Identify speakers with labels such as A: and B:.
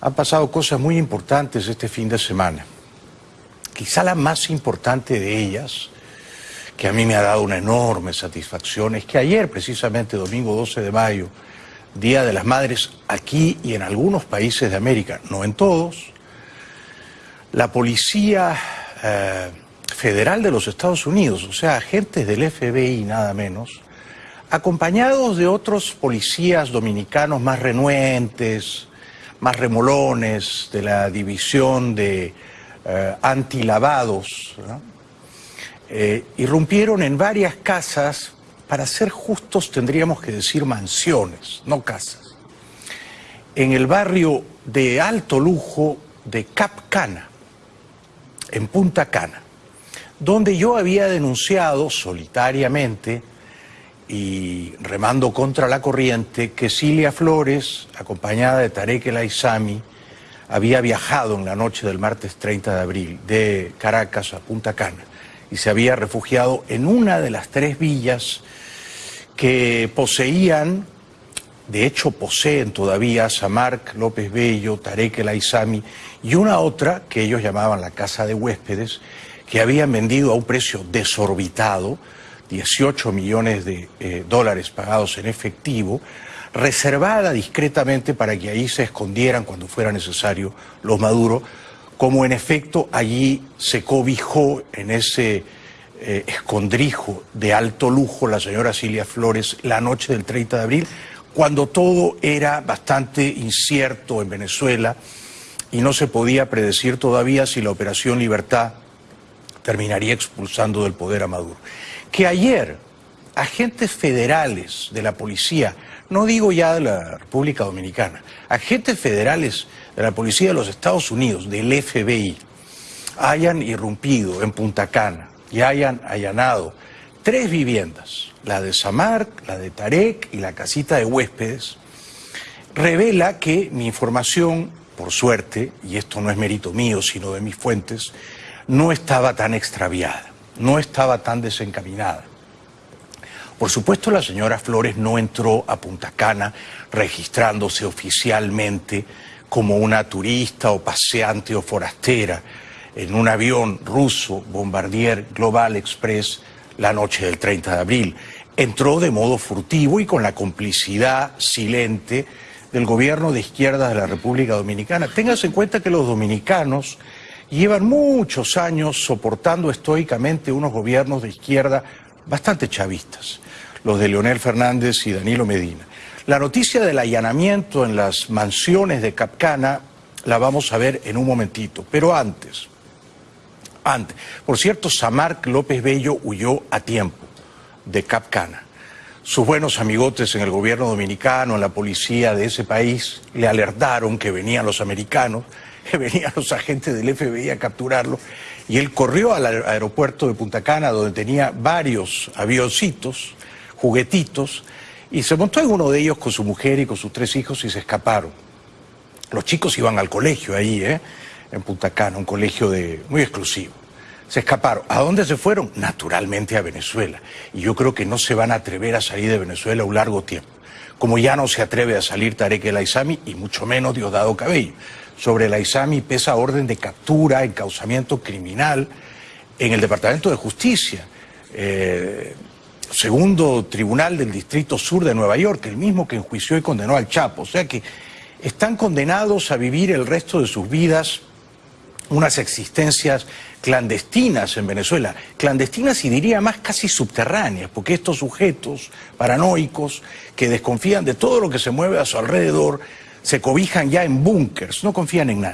A: Han pasado cosas muy importantes este fin de semana. Quizá la más importante de ellas, que a mí me ha dado una enorme satisfacción, es que ayer, precisamente domingo 12 de mayo, Día de las Madres, aquí y en algunos países de América, no en todos, la Policía eh, Federal de los Estados Unidos, o sea, agentes del FBI nada menos, acompañados de otros policías dominicanos más renuentes, más remolones de la división de eh, antilavados, eh, irrumpieron en varias casas, para ser justos tendríamos que decir mansiones, no casas, en el barrio de alto lujo de Cap Cana, en Punta Cana, donde yo había denunciado solitariamente y remando contra la corriente que Cilia Flores, acompañada de Tarek El Aizami, había viajado en la noche del martes 30 de abril de Caracas a Punta Cana y se había refugiado en una de las tres villas que poseían, de hecho poseen todavía Samarc López Bello, Tarek El Aizami y una otra que ellos llamaban la Casa de Huéspedes, que habían vendido a un precio desorbitado 18 millones de eh, dólares pagados en efectivo, reservada discretamente para que ahí se escondieran cuando fuera necesario los Maduro, como en efecto allí se cobijó en ese eh, escondrijo de alto lujo la señora Cilia Flores la noche del 30 de abril, cuando todo era bastante incierto en Venezuela y no se podía predecir todavía si la Operación Libertad terminaría expulsando del poder a Maduro que ayer agentes federales de la policía, no digo ya de la República Dominicana, agentes federales de la policía de los Estados Unidos, del FBI, hayan irrumpido en Punta Cana y hayan allanado tres viviendas, la de Samar, la de Tarek y la casita de huéspedes, revela que mi información, por suerte, y esto no es mérito mío, sino de mis fuentes, no estaba tan extraviada no estaba tan desencaminada. Por supuesto, la señora Flores no entró a Punta Cana registrándose oficialmente como una turista o paseante o forastera en un avión ruso Bombardier Global Express la noche del 30 de abril. Entró de modo furtivo y con la complicidad silente del gobierno de izquierda de la República Dominicana. Téngase en cuenta que los dominicanos llevan muchos años soportando estoicamente unos gobiernos de izquierda bastante chavistas, los de Leonel Fernández y Danilo Medina. La noticia del allanamiento en las mansiones de Capcana la vamos a ver en un momentito, pero antes, antes. Por cierto, Samarc López Bello huyó a tiempo de Capcana. Sus buenos amigotes en el gobierno dominicano, en la policía de ese país, le alertaron que venían los americanos venían los agentes del FBI a capturarlo, y él corrió al aeropuerto de Punta Cana, donde tenía varios avioncitos, juguetitos, y se montó en uno de ellos con su mujer y con sus tres hijos y se escaparon. Los chicos iban al colegio ahí, ¿eh? en Punta Cana, un colegio de, muy exclusivo. Se escaparon. ¿A dónde se fueron? Naturalmente a Venezuela. Y yo creo que no se van a atrever a salir de Venezuela un largo tiempo. Como ya no se atreve a salir Tarek El Aizami y mucho menos Diosdado Cabello sobre la ISAMI pesa orden de captura, encausamiento criminal en el Departamento de Justicia. Eh, segundo tribunal del Distrito Sur de Nueva York, el mismo que enjuició y condenó al Chapo. O sea que están condenados a vivir el resto de sus vidas unas existencias clandestinas en Venezuela, clandestinas y diría más casi subterráneas, porque estos sujetos paranoicos que desconfían de todo lo que se mueve a su alrededor, se cobijan ya en búnkers, no confían en nada.